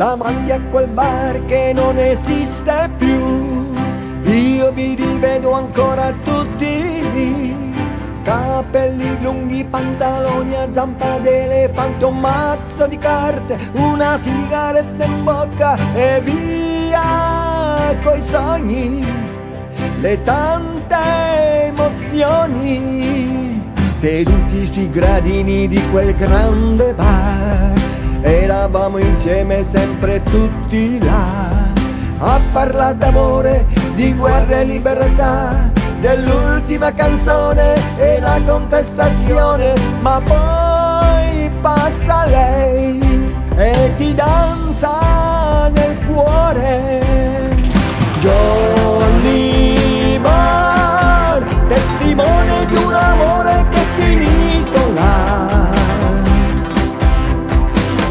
davanti a quel bar che non esiste più. Io vi rivedo ancora tutti lì. Capelli lunghi, pantaloni a zampa d'elefante, un mazzo di carte, una sigaretta in bocca e via coi sogni, le tante emozioni. Seduti sui gradini di quel grande bar, eravamo insieme sempre tutti là, a parlare d'amore, di guerra e libertà dell'ultima canzone e la contestazione, ma poi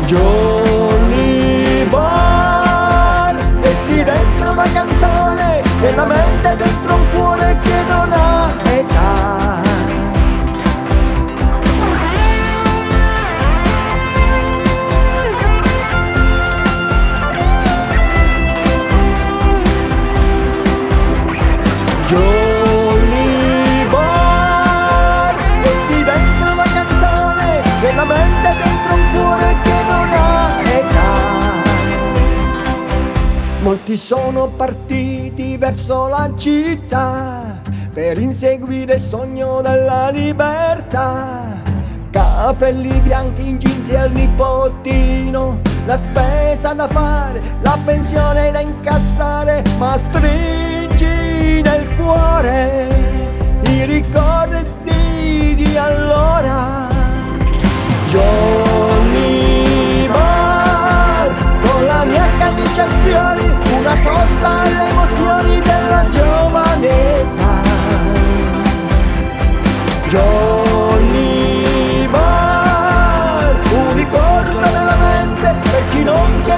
Johnny Marr, resti dentro una canzone e la mente dentro un cuore che non ha Molti sono partiti verso la città per inseguire il sogno della libertà. Capelli bianchi in jeans al nipotino, la spesa da fare, la pensione da incassare, ma stringi nel cuore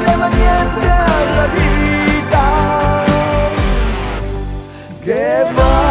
de valiente a la vida. Que va